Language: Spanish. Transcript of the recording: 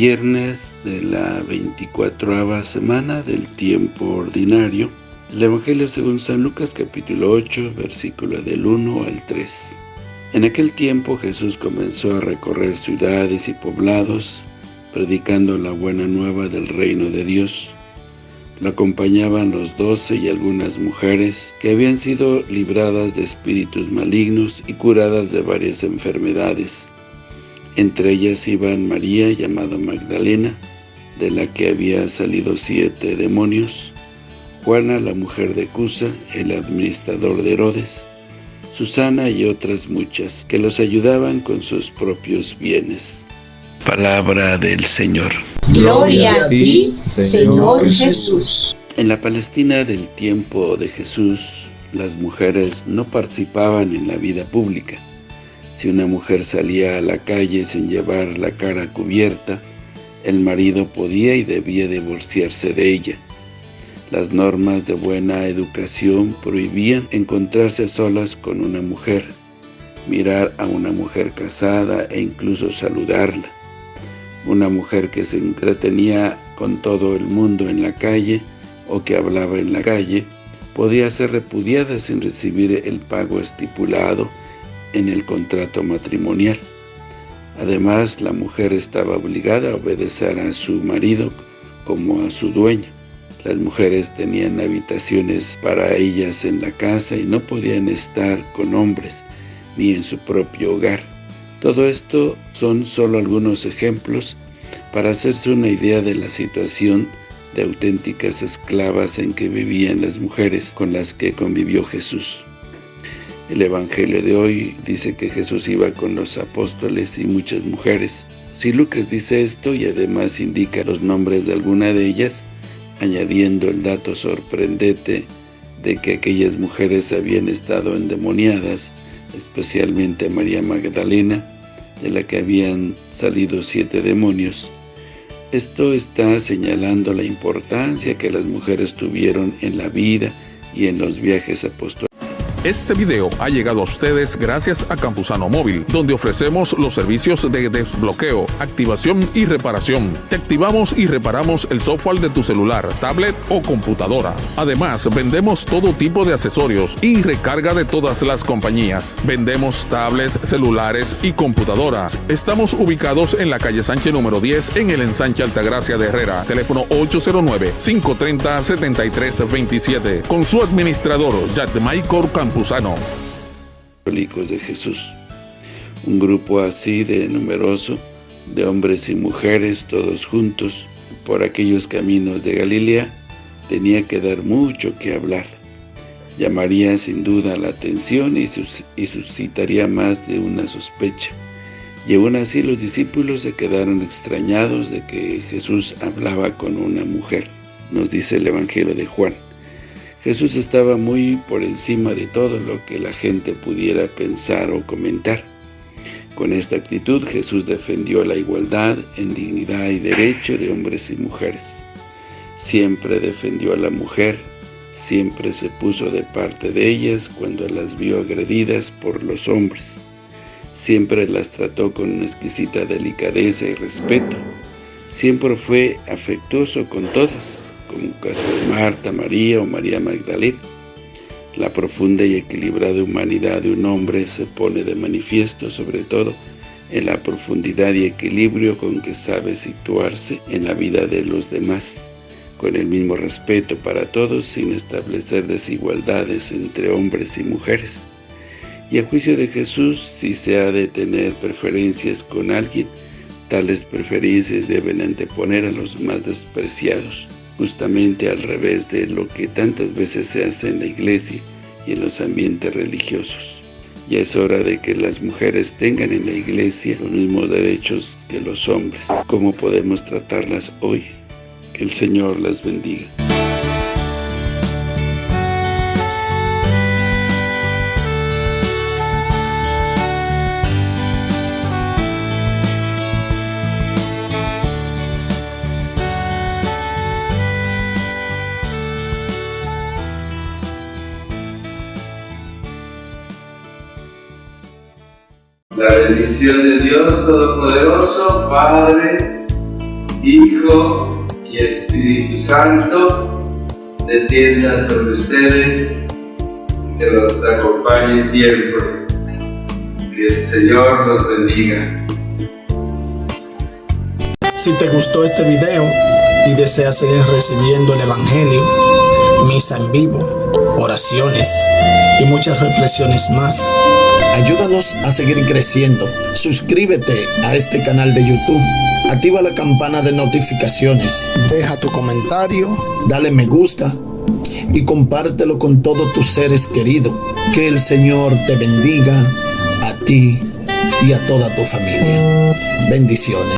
viernes de la 24 semana del tiempo ordinario. El Evangelio según San Lucas capítulo 8, versículo del 1 al 3. En aquel tiempo Jesús comenzó a recorrer ciudades y poblados, predicando la buena nueva del reino de Dios. Lo acompañaban los doce y algunas mujeres que habían sido libradas de espíritus malignos y curadas de varias enfermedades. Entre ellas iban María, llamada Magdalena, de la que había salido siete demonios, Juana, la mujer de Cusa, el administrador de Herodes, Susana y otras muchas, que los ayudaban con sus propios bienes. Palabra del Señor. Gloria a ti, Señor Jesús. En la Palestina del tiempo de Jesús, las mujeres no participaban en la vida pública. Si una mujer salía a la calle sin llevar la cara cubierta, el marido podía y debía divorciarse de ella. Las normas de buena educación prohibían encontrarse solas con una mujer, mirar a una mujer casada e incluso saludarla. Una mujer que se entretenía con todo el mundo en la calle o que hablaba en la calle, podía ser repudiada sin recibir el pago estipulado en el contrato matrimonial. Además, la mujer estaba obligada a obedecer a su marido como a su dueño. Las mujeres tenían habitaciones para ellas en la casa y no podían estar con hombres, ni en su propio hogar. Todo esto son solo algunos ejemplos para hacerse una idea de la situación de auténticas esclavas en que vivían las mujeres con las que convivió Jesús. El Evangelio de hoy dice que Jesús iba con los apóstoles y muchas mujeres. Si Lucas dice esto y además indica los nombres de alguna de ellas, añadiendo el dato sorprendente de que aquellas mujeres habían estado endemoniadas, especialmente María Magdalena, de la que habían salido siete demonios. Esto está señalando la importancia que las mujeres tuvieron en la vida y en los viajes apostolares. Este video ha llegado a ustedes gracias a Campusano Móvil, donde ofrecemos los servicios de desbloqueo, activación y reparación. Te activamos y reparamos el software de tu celular, tablet o computadora. Además, vendemos todo tipo de accesorios y recarga de todas las compañías. Vendemos tablets, celulares y computadoras. Estamos ubicados en la calle Sánchez número 10 en el ensanche Altagracia de Herrera. Teléfono 809-530-7327. Con su administrador, Jack Michael Campusano de Jesús. Un grupo así de numeroso, de hombres y mujeres todos juntos, por aquellos caminos de Galilea, tenía que dar mucho que hablar. Llamaría sin duda la atención y, y suscitaría más de una sospecha. Y aún así los discípulos se quedaron extrañados de que Jesús hablaba con una mujer, nos dice el Evangelio de Juan. Jesús estaba muy por encima de todo lo que la gente pudiera pensar o comentar. Con esta actitud Jesús defendió la igualdad en dignidad y derecho de hombres y mujeres. Siempre defendió a la mujer, siempre se puso de parte de ellas cuando las vio agredidas por los hombres. Siempre las trató con una exquisita delicadeza y respeto. Siempre fue afectuoso con todas como Marta, María o María Magdalena. La profunda y equilibrada humanidad de un hombre se pone de manifiesto sobre todo en la profundidad y equilibrio con que sabe situarse en la vida de los demás, con el mismo respeto para todos sin establecer desigualdades entre hombres y mujeres. Y a juicio de Jesús, si se ha de tener preferencias con alguien, tales preferencias deben anteponer a los más despreciados justamente al revés de lo que tantas veces se hace en la iglesia y en los ambientes religiosos. Ya es hora de que las mujeres tengan en la iglesia los mismos derechos que los hombres. ¿Cómo podemos tratarlas hoy? Que el Señor las bendiga. La bendición de Dios Todopoderoso, Padre, Hijo y Espíritu Santo, descienda sobre ustedes, que los acompañe siempre. Que el Señor los bendiga. Si te gustó este video y deseas seguir recibiendo el Evangelio, misa en vivo, oraciones y muchas reflexiones más, ayúdanos a seguir creciendo. Suscríbete a este canal de YouTube, activa la campana de notificaciones, deja tu comentario, dale me gusta y compártelo con todos tus seres queridos. Que el Señor te bendiga a ti y a toda tu familia. Bendiciones.